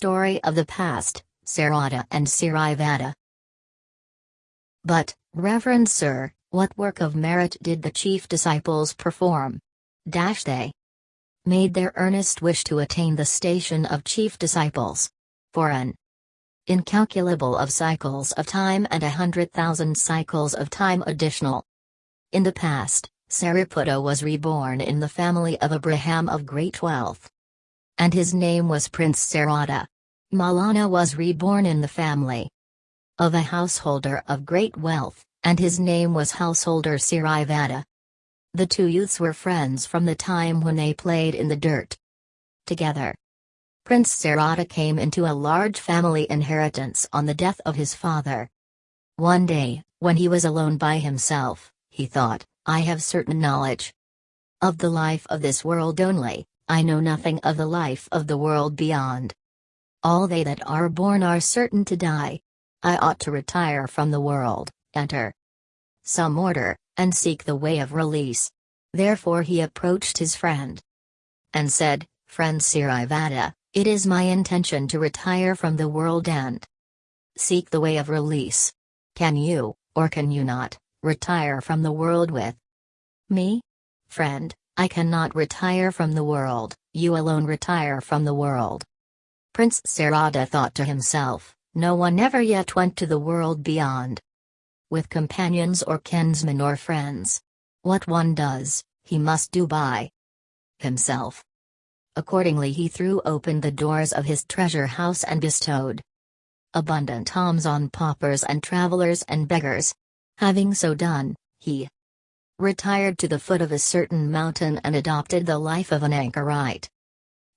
Story of the Past, Sarada and Sirivada. But, Reverend Sir, what work of merit did the chief disciples perform? Dash they made their earnest wish to attain the station of chief disciples. For an incalculable of cycles of time and a hundred thousand cycles of time additional. In the past, Sariputta was reborn in the family of a Brahman of great wealth. And his name was Prince Sarada. Moggallana was reborn in the family of a householder of great wealth, and his name was householder Sirivada. The two youths were friends from the time when they played in the dirt together. Prince Sarada came into a large family inheritance on the death of his father. One day, when he was alone by himself, he thought, I have certain knowledge of the life of this world only, I know nothing of the life of the world beyond. All they that are born are certain to die. I ought to retire from the world, enter some order, and seek the way of release. Therefore he approached his friend and said, Friend Sirivada, it is my intention to retire from the world and seek the way of release. Can you, or can you not, retire from the world with me? Friend, I cannot retire from the world, you alone retire from the world. Prince Sarada thought to himself, no one ever yet went to the world beyond. With companions or kinsmen or friends. What one does, he must do by himself. Accordingly he threw open the doors of his treasure house and bestowed abundant alms on paupers and travelers and beggars. Having so done, he retired to the foot of a certain mountain and adopted the life of an anchorite.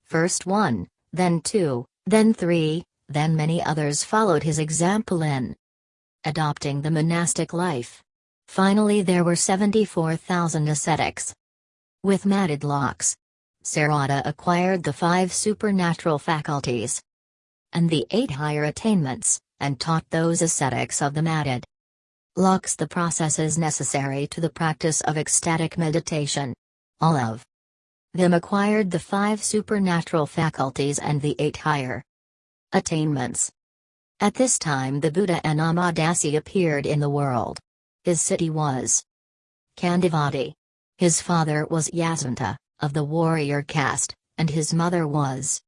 First one, then two, then three, then many others followed his example in adopting the monastic life. Finally, there were 74,000 ascetics with matted locks. Sarada acquired the five supernatural faculties and the eight higher attainments, and taught those ascetics of the matted locks the processes necessary to the practice of ecstatic meditation. All of them acquired the five supernatural faculties and the eight higher attainments. At this time the Buddha Anomadassi appeared in the world. His city was Candavati. His father was Yasanta, of the warrior caste, and his mother was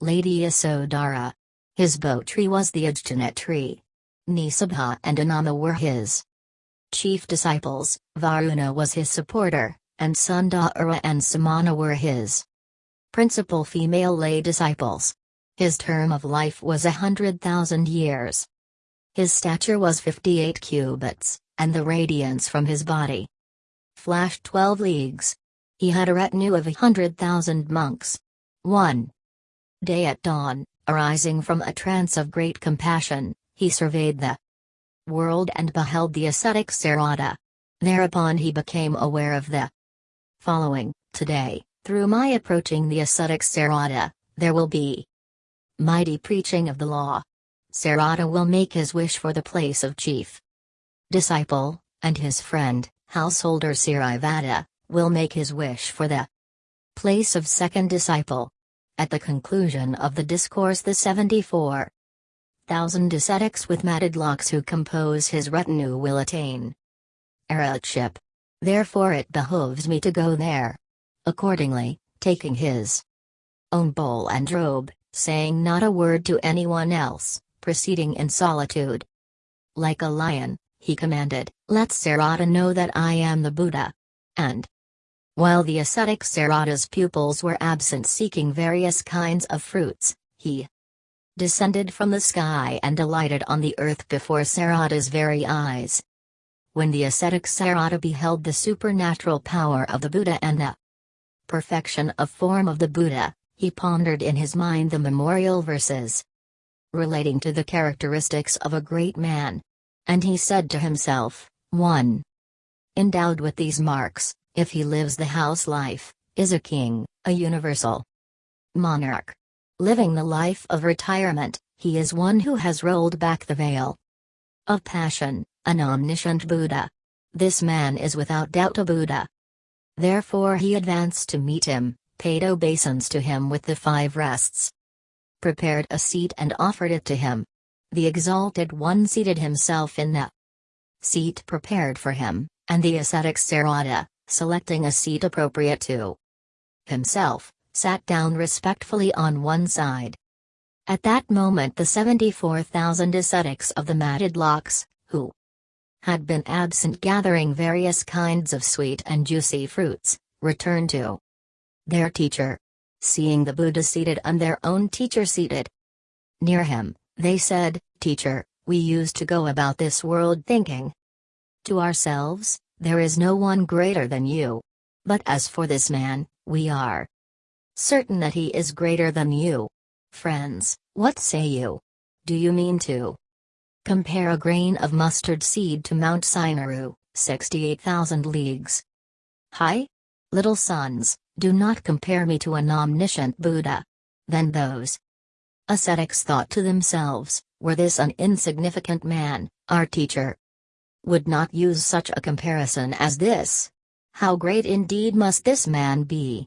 Lady Yasodhara. His bo tree was the Ajjanet tree. Nisabha and Anoma were his chief disciples, Varuna was his supporter, and Sundara and Samana were his principal female lay disciples. His term of life was a hundred thousand years. His stature was 58 cubits, and the radiance from his body flashed 12 leagues. He had a retinue of a hundred thousand monks. 1. Day at dawn, arising from a trance of great compassion, he surveyed the world and beheld the ascetic Sarada. Thereupon he became aware of the following Today, through my approaching the ascetic Sarada, there will be mighty preaching of the law. Sarada will make his wish for the place of chief disciple, and his friend, householder Sirivada, will make his wish for the place of second disciple. At the conclusion of the discourse, the 74 thousand ascetics with matted locks who compose his retinue will attain arhatship. Therefore it behoves me to go there. Accordingly, taking his own bowl and robe, saying not a word to anyone else, proceeding in solitude. Like a lion, he commanded, Let Sarada know that I am the Buddha. And while the ascetic Sarada's pupils were absent seeking various kinds of fruits, he descended from the sky and alighted on the earth before Sarada's very eyes. When the ascetic Sarada beheld the supernatural power of the Buddha and the perfection of form of the Buddha, he pondered in his mind the memorial verses relating to the characteristics of a great man. And he said to himself, 1. Endowed with these marks, if he lives the house life, is a king, a universal monarch. Living the life of retirement, he is one who has rolled back the veil of passion, an omniscient Buddha. This man is without doubt a Buddha. Therefore he advanced to meet him, paid obeisance to him with the five rests prepared a seat and offered it to him. The exalted one seated himself in the seat prepared for him, and the ascetic Sarada, selecting a seat appropriate to himself, sat down respectfully on one side. At that moment the 74,000 ascetics of the matted locks, who had been absent gathering various kinds of sweet and juicy fruits, returned to their teacher. Seeing the Buddha seated and their own teacher seated near him, they said, Teacher, we used to go about this world thinking to ourselves, there is no one greater than you. But as for this man, we are certain that he is greater than you. Friends, what say you? Do you mean to compare a grain of mustard seed to Mount Sineru, 68,000 leagues high? Little sons, do not compare me to an omniscient Buddha. Then those ascetics thought to themselves, were this an insignificant man, our teacher would not use such a comparison as this. How great indeed must this man be!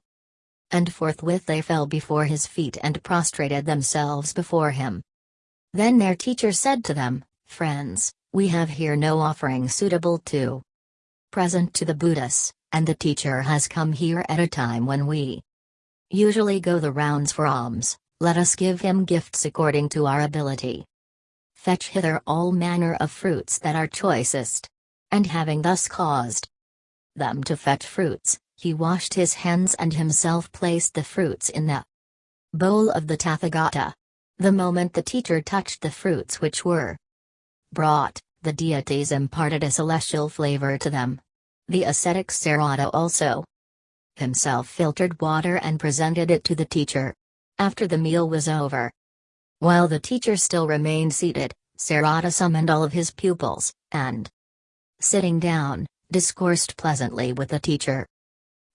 and forthwith they fell before his feet and prostrated themselves before him. Then their teacher said to them, Friends, we have here no offering suitable to present to the Buddhas, and the teacher has come here at a time when we usually go the rounds for alms, let us give him gifts according to our ability. Fetch hither all manner of fruits that are choicest. And having thus caused them to fetch fruits, he washed his hands and himself placed the fruits in the bowl of the Tathagata. The moment the teacher touched the fruits which were brought, the deities imparted a celestial flavor to them. The ascetic Sarada also himself filtered water and presented it to the teacher. After the meal was over, while the teacher still remained seated, Sarada summoned all of his pupils, and, sitting down, discoursed pleasantly with the teacher.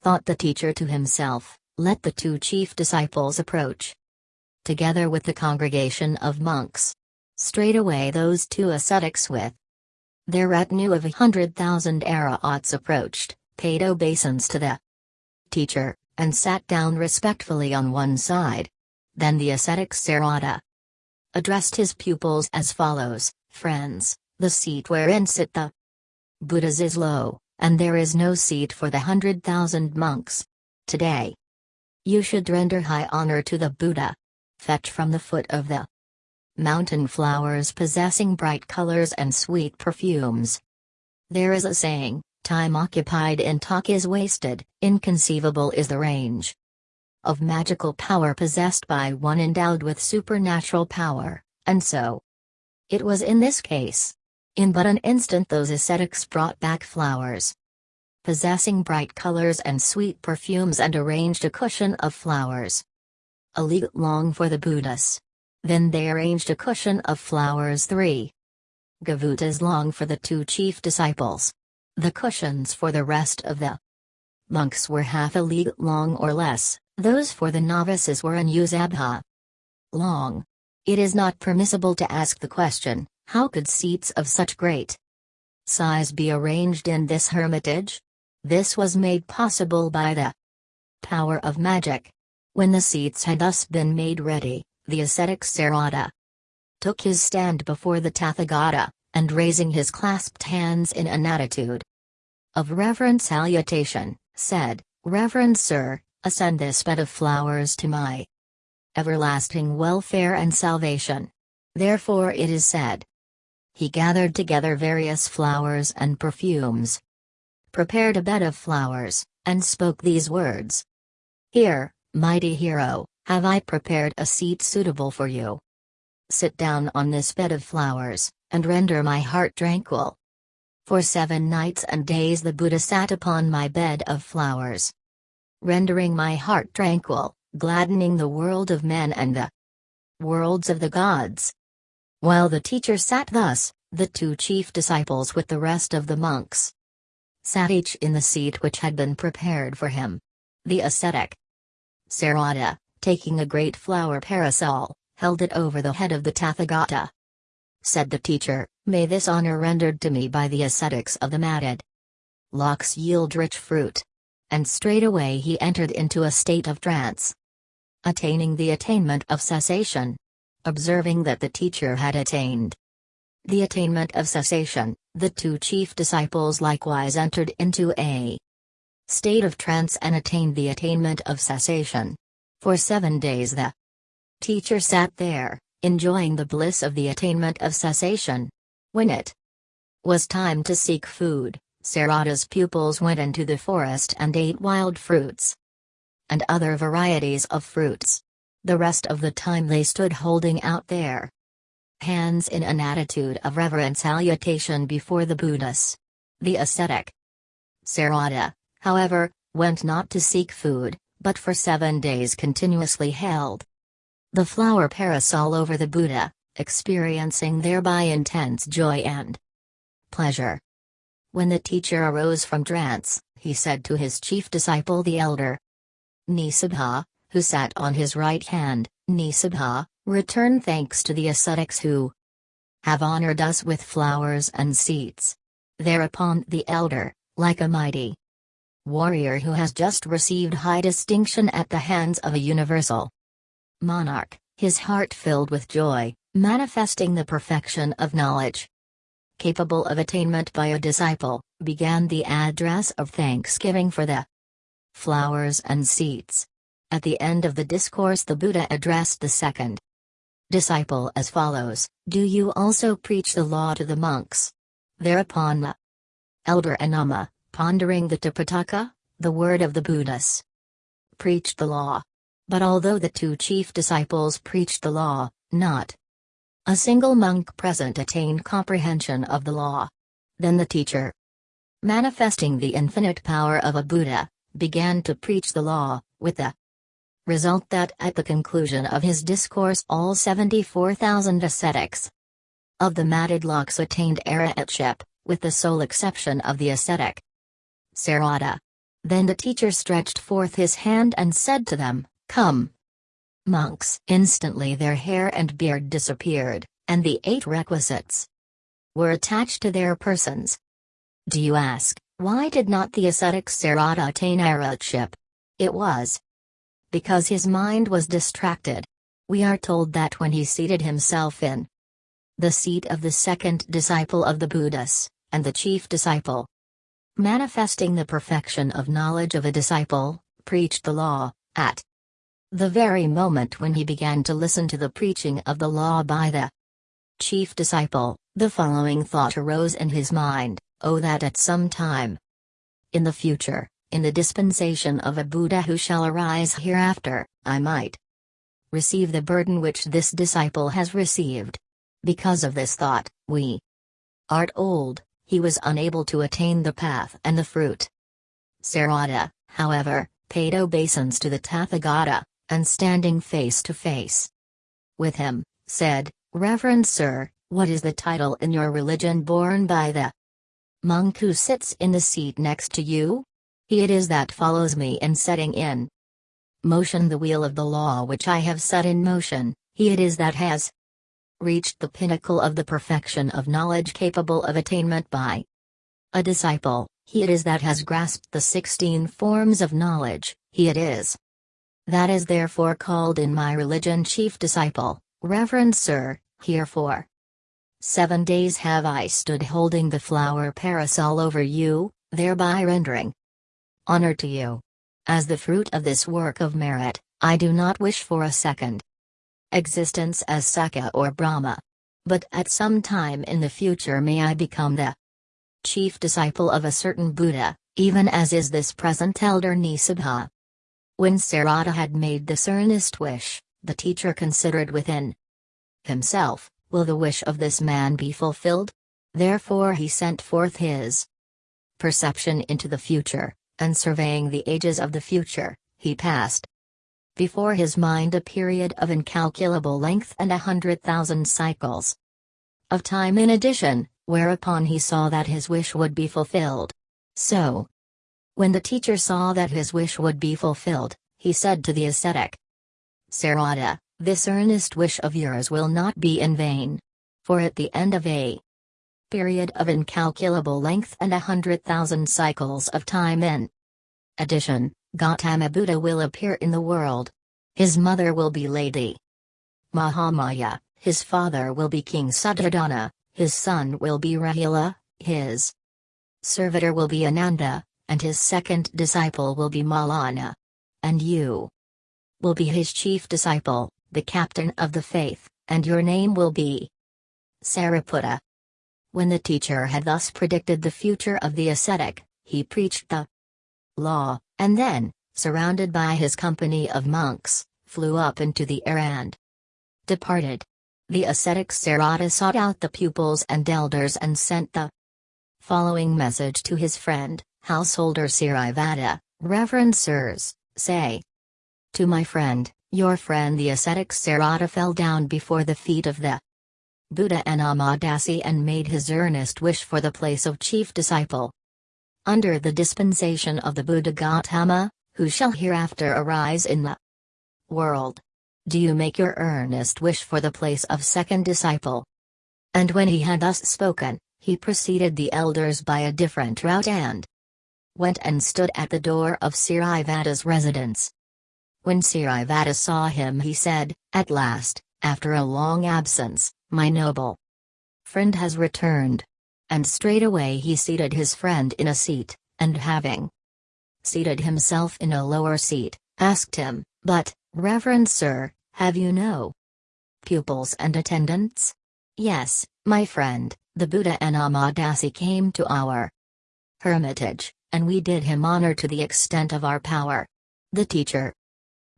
Thought the teacher to himself, let the two chief disciples approach. Together with the congregation of monks. Straightway those two ascetics with their retinue of a hundred thousand arahats approached, paid obeisance to the teacher, and sat down respectfully on one side. Then the ascetic Sarada addressed his pupils as follows Friends, the seat wherein sit the Buddhas is low, and there is no seat for the hundred thousand monks. Today, you should render high honor to the Buddha. Fetch from the foot of the mountain flowers possessing bright colors and sweet perfumes. There is a saying, time occupied in talk is wasted, inconceivable is the range of magical power possessed by one endowed with supernatural power, and so it was in this case. In but an instant those ascetics brought back flowers. Possessing bright colors and sweet perfumes and arranged a cushion of flowers. A league long for the Buddhas. Then they arranged a cushion of flowers three. Gavutas long for the two chief disciples. The cushions for the rest of the monks were half a league long or less, those for the novices were an usabha long. It is not permissible to ask the question, how could seats of such great size be arranged in this hermitage? This was made possible by the power of magic. When the seats had thus been made ready, the ascetic Sarada took his stand before the Tathagata, and raising his clasped hands in an attitude of reverent salutation, said, Reverend Sir, ascend this bed of flowers to my everlasting welfare and salvation. Therefore it is said, he gathered together various flowers and perfumes, prepared a bed of flowers, and spoke these words Here, mighty hero, have I prepared a seat suitable for you. Sit down on this bed of flowers, and render my heart tranquil. For seven nights and days the Buddha sat upon my bed of flowers, rendering my heart tranquil, gladdening the world of men and the worlds of the gods. While the teacher sat thus, the two chief disciples with the rest of the monks sat each in the seat which had been prepared for him. The ascetic Sarada, taking a great flower parasol, held it over the head of the Tathagata. Said the teacher, May this honor rendered to me by the ascetics of the matted locks yield rich fruit. And straightway he entered into a state of trance. attaining the attainment of cessation. Observing that the teacher had attained the attainment of cessation, the two chief disciples likewise entered into a state of trance and attained the attainment of cessation. For seven days the teacher sat there, enjoying the bliss of the attainment of cessation. When it was time to seek food, Sarada's pupils went into the forest and ate wild fruits and other varieties of fruits. The rest of the time they stood holding out their hands in an attitude of reverent salutation before the Buddhas. The ascetic Sarada, however, went not to seek food, but for seven days continuously held the flower parasol over the Buddha, experiencing thereby intense joy and pleasure. When the teacher arose from trance, he said to his chief disciple the elder Nisabha, who sat on his right hand, Nisabha, return thanks to the ascetics who have honored us with flowers and seats. Thereupon the elder, like a mighty warrior who has just received high distinction at the hands of a universal monarch, his heart filled with joy, manifesting the perfection of knowledge capable of attainment by a disciple, began the address of thanksgiving for the flowers and seats. At the end of the discourse, the Buddha addressed the second disciple as follows Do you also preach the law to the monks? Thereupon the elder Anoma, pondering the Tipitaka, the word of the Buddhas, preached the law. But although the two chief disciples preached the law, not a single monk present attained comprehension of the law. Then the teacher, manifesting the infinite power of a Buddha, began to preach the law, with the result that at the conclusion of his discourse all 74,000 ascetics of the matted locks attained arhatship, with the sole exception of the ascetic Sarada. Then the teacher stretched forth his hand and said to them, Come, monks. Instantly their hair and beard disappeared, and the eight requisites were attached to their persons. Do you ask, why did not the ascetic Sarada attain arhatship? It was because his mind was distracted. We are told that when he seated himself in the seat of the second disciple of the Buddhas, and the chief disciple, manifesting the perfection of knowledge of a disciple, preached the law, at the very moment when he began to listen to the preaching of the law by the chief disciple, the following thought arose in his mind Oh, that at some time in the future, in the dispensation of a Buddha who shall arise hereafter, I might receive the burden which this disciple has received. Because of this thought, we art old, he was unable to attain the path and the fruit. Sarada, however, paid obeisance to the Tathagata, and standing face to face with him, said, Reverend Sir, what is the title in your religion borne by the monk who sits in the seat next to you? He it is that follows me in setting in motion the wheel of the law which I have set in motion, he it is that has reached the pinnacle of the perfection of knowledge capable of attainment by a disciple, he it is that has grasped the sixteen forms of knowledge, he it is that is therefore called in my religion chief disciple, Reverend Sir, herefore. Seven days have I stood holding the flower parasol over you, thereby rendering honor to you. As the fruit of this work of merit, I do not wish for a second existence as Sakka or Brahma. But at some time in the future may I become the chief disciple of a certain Buddha, even as is this present elder Nisabha. When Sarada had made this earnest wish, the teacher considered within himself, Will the wish of this man be fulfilled? Therefore he sent forth his perception into the future, and surveying the ages of the future, he passed before his mind a period of incalculable length and a hundred thousand cycles of time in addition, whereupon he saw that his wish would be fulfilled. So, when the teacher saw that his wish would be fulfilled, he said to the ascetic, Sarada, this earnest wish of yours will not be in vain. For at the end of a period of incalculable length and a hundred thousand cycles of time in addition, Gautama Buddha will appear in the world. his mother will be Lady Mahamaya, his father will be King Suddhodana, his son will be Rahula, his servitor will be Ananda, and his second disciple will be Moggallana. And you will be his chief disciple, the captain of the faith, and your name will be Sariputta. When the teacher had thus predicted the future of the ascetic, he preached the law, and then, surrounded by his company of monks, flew up into the air and departed. The ascetic Sarada sought out the pupils and elders and sent the following message to his friend, householder Sirivada, Reverend Sirs, say. To my friend, your friend the ascetic Sarada fell down before the feet of the Buddha Anomadassi and made his earnest wish for the place of chief disciple. Under the dispensation of the Buddha Gautama, who shall hereafter arise in the world. Do you make your earnest wish for the place of second disciple? And when he had thus spoken, he preceded the elders by a different route and went and stood at the door of Sirivada's residence. When Sirivada saw him he said, At last, after a long absence, my noble friend has returned. And straightway he seated his friend in a seat, and having seated himself in a lower seat, asked him, But, Reverend Sir, have you no pupils and attendants? Yes, my friend, the Buddha Anomadassi came to our hermitage, and we did him honor to the extent of our power. The teacher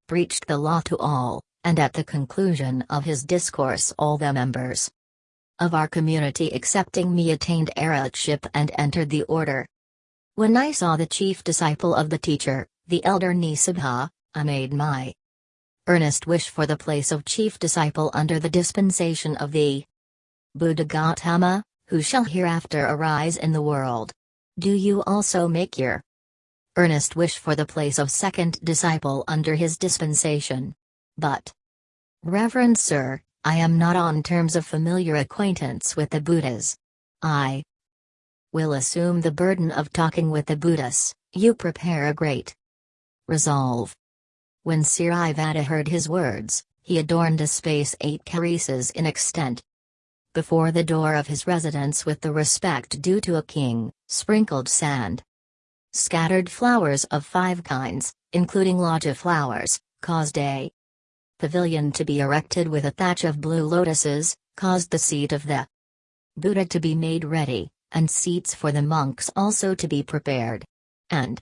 preached the law to all, and at the conclusion of his discourse all the members of our community accepting me attained arhatship and entered the order. When I saw the chief disciple of the teacher, the elder Nisabha, I made my earnest wish for the place of chief disciple under the dispensation of the Buddha Gautama, who shall hereafter arise in the world. Do you also make your earnest wish for the place of second disciple under his dispensation? But, Reverend Sir, I am not on terms of familiar acquaintance with the Buddhas. I will assume the burden of talking with the Buddhas, you prepare a great resolve. When Sirivada heard his words, he adorned a space eight karises in extent. Before the door of his residence with the respect due to a king, sprinkled sand. Scattered flowers of five kinds, including loggia flowers, caused a pavilion to be erected with a thatch of blue lotuses, caused the seat of the Buddha to be made ready, and seats for the monks also to be prepared. And,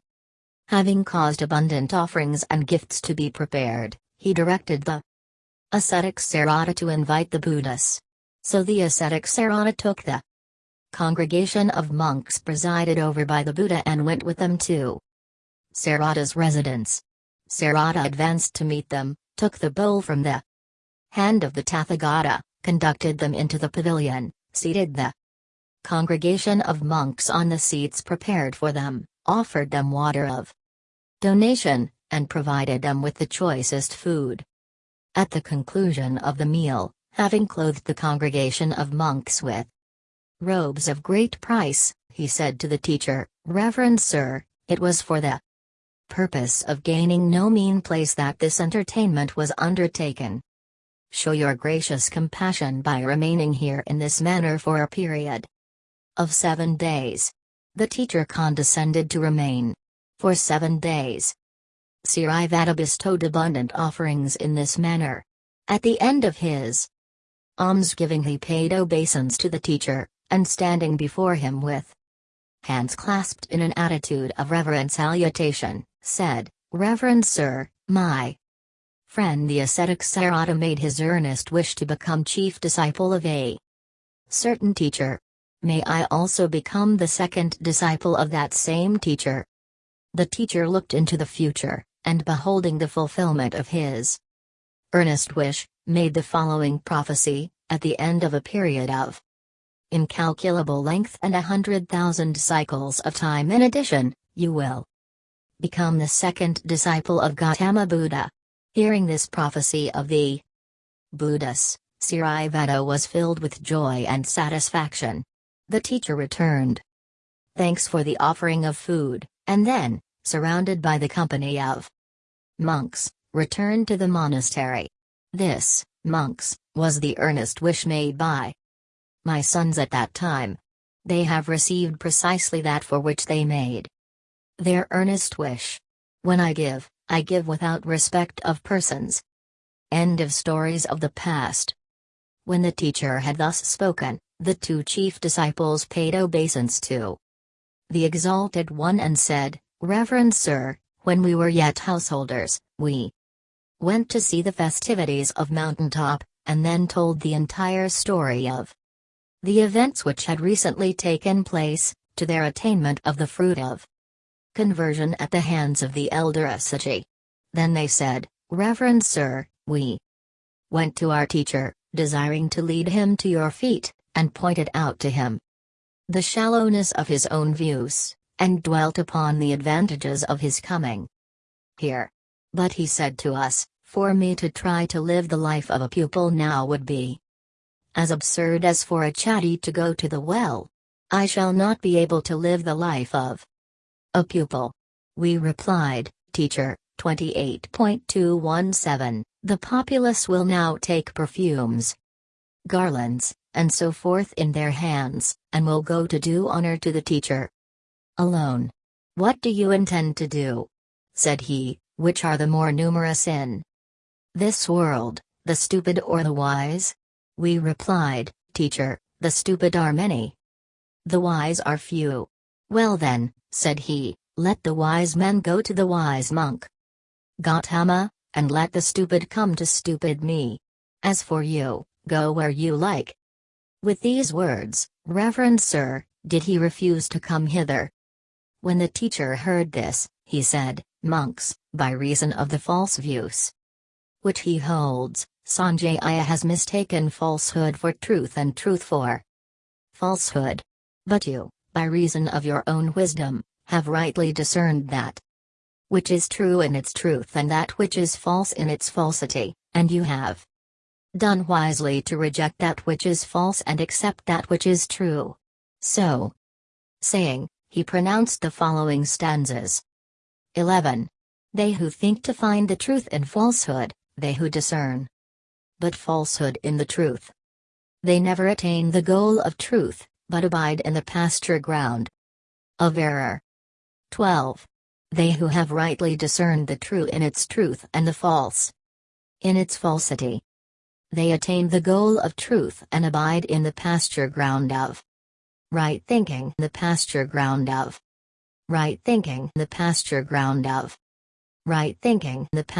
having caused abundant offerings and gifts to be prepared, he directed the ascetic Sarada to invite the Buddhas. So the ascetic Sarada took the congregation of monks presided over by the Buddha and went with them to Sarada's residence. Sarada advanced to meet them, took the bowl from the hand of the Tathagata, conducted them into the pavilion, seated the congregation of monks on the seats prepared for them, offered them water of donation, and provided them with the choicest food. At the conclusion of the meal, having clothed the congregation of monks with robes of great price, he said to the teacher, Reverend Sir, it was for the purpose of gaining no mean place that this entertainment was undertaken. Show your gracious compassion by remaining here in this manner for a period of seven days. The teacher condescended to remain for seven days. Sirivada bestowed abundant offerings in this manner. At the end of his almsgiving he paid obeisance to the teacher, and standing before him with hands clasped in an attitude of reverent salutation, said, Reverend Sir, my friend the ascetic Sarada made his earnest wish to become chief disciple of a certain teacher. May I also become the second disciple of that same teacher? The teacher looked into the future, and beholding the fulfillment of his earnest wish, made the following prophecy, at the end of a period of incalculable length and a hundred thousand cycles of time in addition, you will become the second disciple of Gautama Buddha. Hearing this prophecy of the Buddhas, Sirivada was filled with joy and satisfaction. The teacher returned. Thanks for the offering of food, and then, surrounded by the company of monks, returned to the monastery. This, monks, was the earnest wish made by my sons at that time. They have received precisely that for which they made their earnest wish. When I give, I give without respect of persons. End of stories of the past. When the teacher had thus spoken, the two chief disciples paid obeisance to the Exalted One and said, Reverend Sir, when we were yet householders, we went to see the festivities of Mountaintop, and then told the entire story of the events which had recently taken place, to their attainment of the fruit of conversion at the hands of the elder Assaji. Then they said, Reverend Sir, we went to our teacher, desiring to lead him to your feet, and pointed out to him the shallowness of his own views, and dwelt upon the advantages of his coming here. But he said to us, For me to try to live the life of a pupil now would be as absurd as for a chatty to go to the well. I shall not be able to live the life of a pupil. We replied, Teacher, 28.217, the populace will now take perfumes, garlands, and so forth in their hands, and will go to do honor to the teacher. Alone. What do you intend to do? said he, which are the more numerous in this world, the stupid or the wise? We replied, Teacher, the stupid are many. The wise are few. Well then, said he, let the wise men go to the wise monk. Gautama, and let the stupid come to stupid me. As for you, go where you like. With these words, Reverend Sir, did he refuse to come hither? When the teacher heard this, he said, Monks, by reason of the false views which he holds, Sanjaya has mistaken falsehood for truth and truth for falsehood. But you, by reason of your own wisdom, have rightly discerned that which is true in its truth and that which is false in its falsity, and you have done wisely to reject that which is false and accept that which is true. So, saying, he pronounced the following stanzas 11. They who think to find the truth in falsehood, they who discern but falsehood in the truth. They never attain the goal of truth, but abide in the pasture ground of error. 12. They who have rightly discerned the true in its truth and the false in its falsity. They attain the goal of truth and abide in the pasture ground of right thinking, the pasture ground of right thinking, the pasture ground of right thinking, the pasture